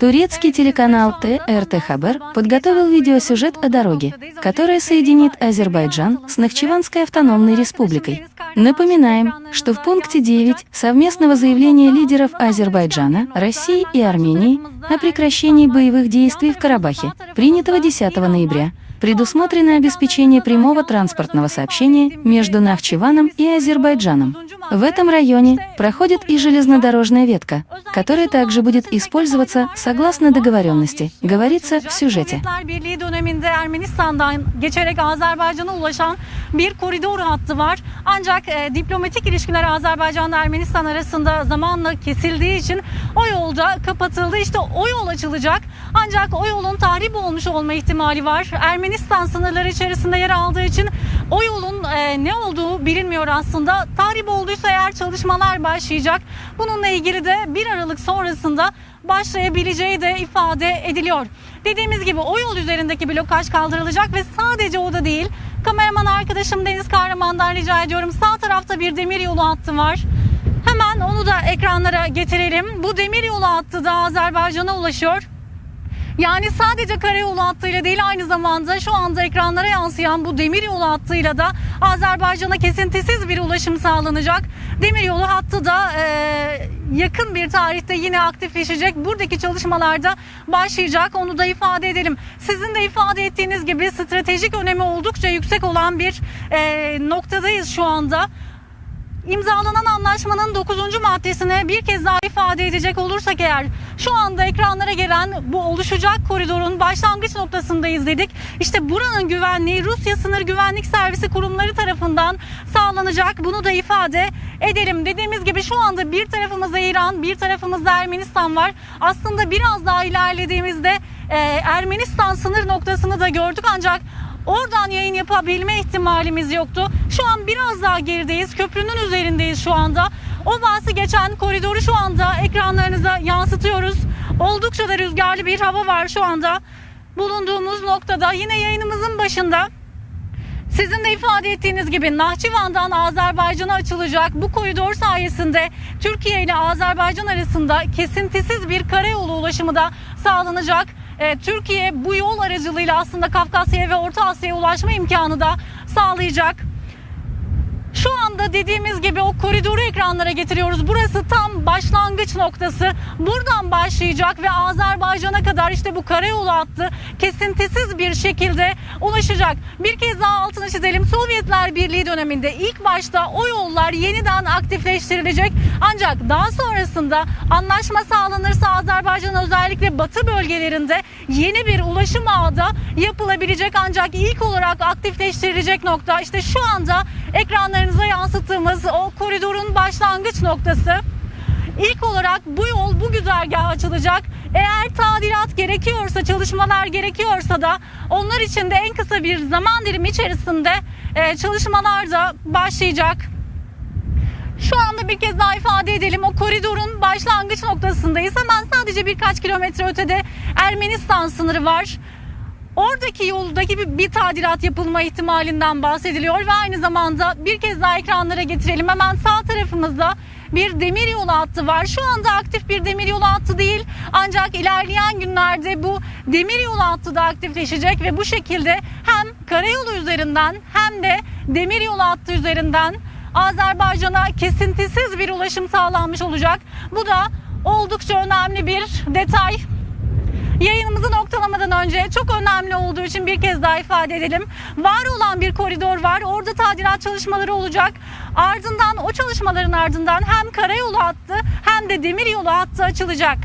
Турецкий телеканал ТРТ Хабар подготовил видеосюжет о дороге, которая соединит Азербайджан с Нахчеванской автономной республикой. Напоминаем, что в пункте 9 совместного заявления лидеров Азербайджана, России и Армении о прекращении боевых действий в Карабахе, принятого 10 ноября, предусмотрено обеспечение прямого транспортного сообщения между Нахчеваном и Азербайджаном. В этом районе проходит и железнодорожная ветка, которая также будет использоваться согласно договоренности, говорится в сюжете. Sovyetler Birliği döneminde Ermenistan'dan geçerek Azerbaycan'a ulaşan bir koridor hattı var. Ancak e, diplomatik ilişkiler Azerbaycan ve Ermenistan arasında zamanla kesildiği için o yolda kapatıldı. İşte o yol açılacak. Ancak o yolun tahrip olmuş olma ihtimali var. Ermenistan sınırları içerisinde yer aldığı için o yolun e, ne olduğu bilinmiyor aslında. Tahrip olduysa eğer çalışmalar başlayacak. Bununla ilgili de 1 Aralık sonrasında başlayabileceği de ifade ediliyor. Dediğimiz gibi o yol üzerindeki blokaj kaldırılacak ve sadece o da değil. Kameraman arkadaşım Deniz Kahraman'dan rica ediyorum. Sağ tarafta bir demir yolu hattı var. Hemen onu da ekranlara getirelim. Bu demir yolu hattı da Azerbaycan'a ulaşıyor. Yani sadece karayolu hattıyla değil aynı zamanda şu anda ekranlara yansıyan bu demiryolu hattıyla da Azerbaycan'a kesintisiz bir ulaşım sağlanacak. Demiryolu hattı da e, yakın bir tarihte yine aktifleşecek. Buradaki çalışmalarda başlayacak. Onu da ifade edelim. Sizin de ifade ettiğiniz gibi stratejik önemi oldukça yüksek olan bir e, noktadayız şu anda. İmzalanan anlaşmanın 9. maddesine bir kez daha ifade edecek olursak eğer şu anda ekranlara gelen bu oluşacak koridorun başlangıç noktasındayız dedik. İşte buranın güvenliği Rusya Sınır Güvenlik Servisi kurumları tarafından sağlanacak. Bunu da ifade edelim. Dediğimiz gibi şu anda bir tarafımızda İran, bir tarafımızda Ermenistan var. Aslında biraz daha ilerlediğimizde e, Ermenistan sınır noktasını da gördük ancak Oradan yayın yapabilme ihtimalimiz yoktu. Şu an biraz daha gerideyiz. Köprünün üzerindeyiz şu anda. O bahsi geçen koridoru şu anda ekranlarınıza yansıtıyoruz. Oldukça da rüzgarlı bir hava var şu anda. Bulunduğumuz noktada yine yayınımızın başında sizin de ifade ettiğiniz gibi Nahçıvan'dan Azerbaycan'a açılacak bu koridor sayesinde Türkiye ile Azerbaycan arasında kesintisiz bir karayolu ulaşımı da sağlanacak. Ee, Türkiye bu yol aracılığıyla aslında Kafkasya'ya ve Orta Asya'ya ulaşma imkanı da sağlayacak. Şu anda dediğimiz gibi o koridoru ekranlara getiriyoruz. Burası tam başlangıç noktası. Buradan başlayacak ve Azerbaycan'a kadar işte bu karayolu hattı kesintisiz bir şekilde ulaşacak. Bir kez daha altını çizelim. Sovyetler Birliği döneminde ilk başta o yollar yeniden aktifleştirilecek. Ancak daha sonrasında anlaşma sağlanırsa Azerbaycan özellikle batı bölgelerinde yeni bir ulaşım ağı da yapılabilecek. Ancak ilk olarak aktifleştirilecek nokta işte şu anda ekranlarınıza yansıttığımız o koridorun başlangıç noktası. İlk olarak bu yol bu güzergah açılacak. Eğer tadilat gerekiyorsa, çalışmalar gerekiyorsa da onlar için de en kısa bir zaman dilimi içerisinde e, çalışmalar da başlayacak. Şu anda bir kez daha ifade edelim. O koridorun başlangıç noktasındayız. Hemen sadece birkaç kilometre ötede Ermenistan sınırı var. Oradaki yoldaki bir, bir tadilat yapılma ihtimalinden bahsediliyor ve aynı zamanda bir kez daha ekranlara getirelim. Hemen sağ tarafımızda bir demir yolu hattı var. Şu anda aktif bir demir yolu hattı değil. Ancak ilerleyen günlerde bu demir yolu hattı da aktifleşecek ve bu şekilde hem karayolu üzerinden hem de demir yolu hattı üzerinden Azerbaycan'a kesintisiz bir ulaşım sağlanmış olacak. Bu da oldukça önemli bir detay. Yayınımızı noktalamadan önce çok önemli olduğu için bir kez daha ifade edelim. Var olan bir koridor var. Orada tadilat çalışmaları olacak. Ardından o çalışmaların ardından hem karayolu hattı hem de demir yolu hattı açılacak.